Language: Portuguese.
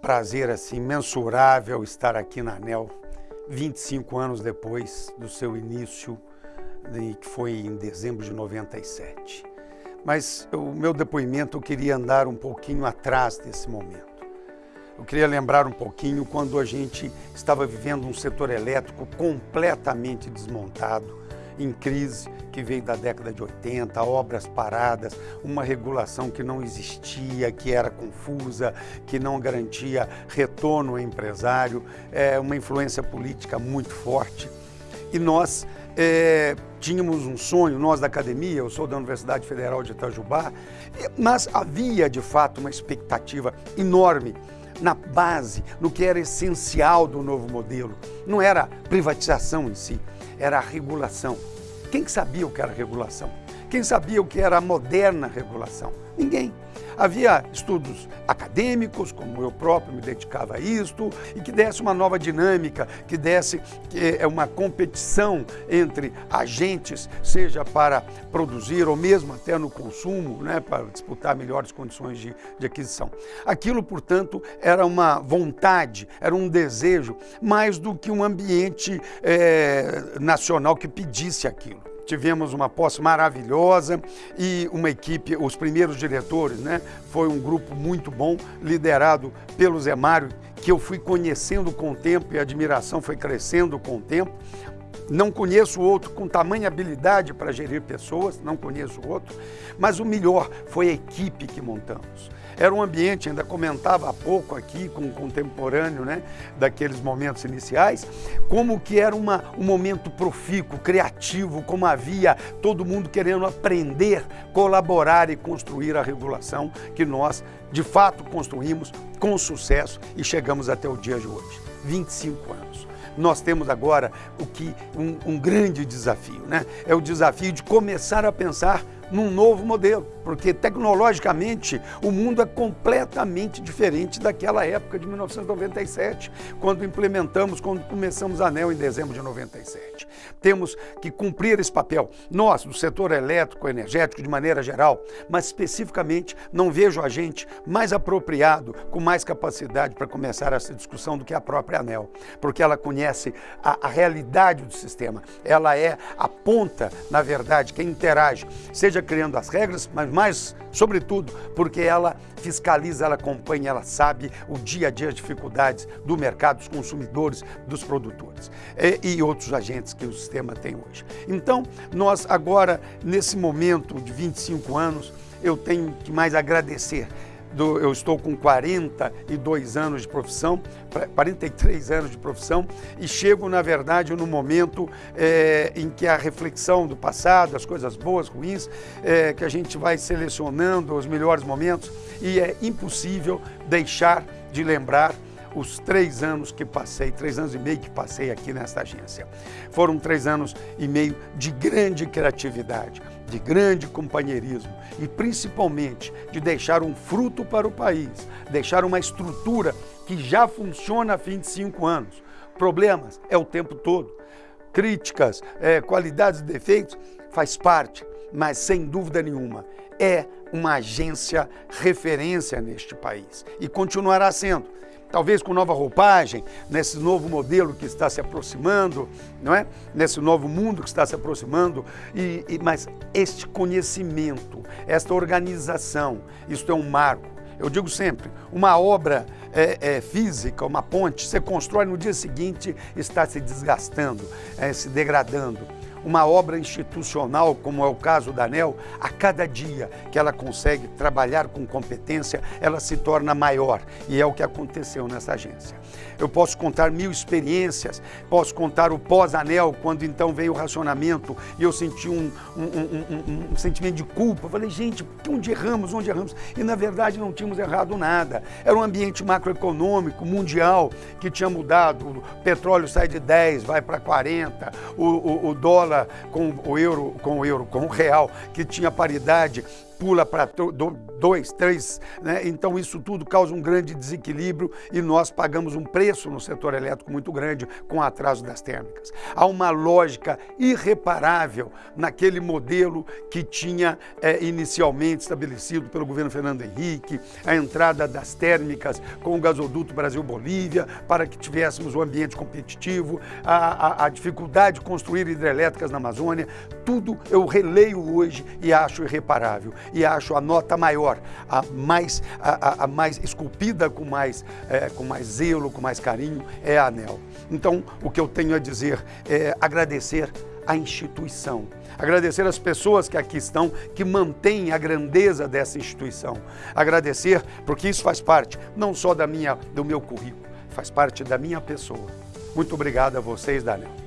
prazer assim mensurável estar aqui na ANEL 25 anos depois do seu início, que foi em dezembro de 97. Mas o meu depoimento eu queria andar um pouquinho atrás desse momento. Eu queria lembrar um pouquinho quando a gente estava vivendo um setor elétrico completamente desmontado, em crise, que veio da década de 80, obras paradas, uma regulação que não existia, que era confusa, que não garantia retorno ao empresário, é, uma influência política muito forte. E nós é, tínhamos um sonho, nós da academia, eu sou da Universidade Federal de Itajubá, mas havia de fato uma expectativa enorme na base, no que era essencial do novo modelo. Não era privatização em si, era a regulação. Quem sabia o que era regulação? Quem sabia o que era a moderna regulação? Ninguém. Havia estudos acadêmicos, como eu próprio me dedicava a isto, e que desse uma nova dinâmica, que desse é uma competição entre agentes, seja para produzir ou mesmo até no consumo, né, para disputar melhores condições de, de aquisição. Aquilo, portanto, era uma vontade, era um desejo, mais do que um ambiente é, nacional que pedisse aquilo tivemos uma posse maravilhosa e uma equipe, os primeiros diretores, né? Foi um grupo muito bom, liderado pelo Zé Mário, que eu fui conhecendo com o tempo e a admiração foi crescendo com o tempo. Não conheço outro com tamanha habilidade para gerir pessoas, não conheço outro, mas o melhor foi a equipe que montamos. Era um ambiente, ainda comentava há pouco aqui com o contemporâneo né, daqueles momentos iniciais, como que era uma, um momento profícuo, criativo, como havia todo mundo querendo aprender, colaborar e construir a regulação que nós, de fato, construímos com sucesso e chegamos até o dia de hoje, 25 anos nós temos agora o que um, um, grande desafio, né? É o desafio de começar a pensar num novo modelo, porque tecnologicamente o mundo é completamente diferente daquela época de 1997, quando implementamos, quando começamos a ANEL em dezembro de 97. Temos que cumprir esse papel, nós, do setor elétrico, energético, de maneira geral, mas especificamente não vejo a gente mais apropriado, com mais capacidade para começar essa discussão do que a própria ANEL, porque ela conhece a, a realidade do sistema, ela é a ponta, na verdade, quem interage, seja criando as regras, mas mais, sobretudo, porque ela fiscaliza, ela acompanha, ela sabe o dia a dia, as dificuldades do mercado, dos consumidores, dos produtores e, e outros agentes que o sistema tem hoje. Então, nós agora, nesse momento de 25 anos, eu tenho que mais agradecer do, eu estou com 42 anos de profissão, 43 anos de profissão, e chego, na verdade, no momento é, em que a reflexão do passado, as coisas boas, ruins, é, que a gente vai selecionando os melhores momentos, e é impossível deixar de lembrar os três anos que passei, três anos e meio que passei aqui nesta agência. Foram três anos e meio de grande criatividade, de grande companheirismo e principalmente de deixar um fruto para o país, deixar uma estrutura que já funciona há 25 anos. Problemas é o tempo todo, críticas, é, qualidades e defeitos faz parte, mas sem dúvida nenhuma é uma agência referência neste país e continuará sendo talvez com nova roupagem, nesse novo modelo que está se aproximando, não é? Nesse novo mundo que está se aproximando, e, e mas este conhecimento, esta organização, isto é um marco. Eu digo sempre, uma obra é, é, física, uma ponte, você constrói no dia seguinte, está se desgastando, é, se degradando uma obra institucional, como é o caso da ANEL, a cada dia que ela consegue trabalhar com competência, ela se torna maior. E é o que aconteceu nessa agência. Eu posso contar mil experiências, posso contar o pós-anel, quando então veio o racionamento e eu senti um, um, um, um, sentimento de culpa. Falei, gente, onde erramos, onde erramos? E na verdade não tínhamos errado nada. Era um ambiente macroeconômico mundial que tinha mudado. O petróleo sai de 10, vai para 40, o, o, o dólar com o euro, com o euro, com o real, que tinha paridade, pula para dois, três, né? então isso tudo causa um grande desequilíbrio e nós pagamos um preço no setor elétrico muito grande com o atraso das térmicas. Há uma lógica irreparável naquele modelo que tinha é, inicialmente estabelecido pelo governo Fernando Henrique, a entrada das térmicas com o gasoduto Brasil-Bolívia, para que tivéssemos um ambiente competitivo, a, a, a dificuldade de construir hidrelétricas na Amazônia, tudo eu releio hoje e acho irreparável e acho a nota maior, a mais, a, a mais esculpida com mais, é, com mais zelo, com mais carinho, é a ANEL. Então, o que eu tenho a dizer é agradecer a instituição, agradecer as pessoas que aqui estão, que mantêm a grandeza dessa instituição, agradecer porque isso faz parte não só da minha, do meu currículo, faz parte da minha pessoa. Muito obrigado a vocês, Daniel.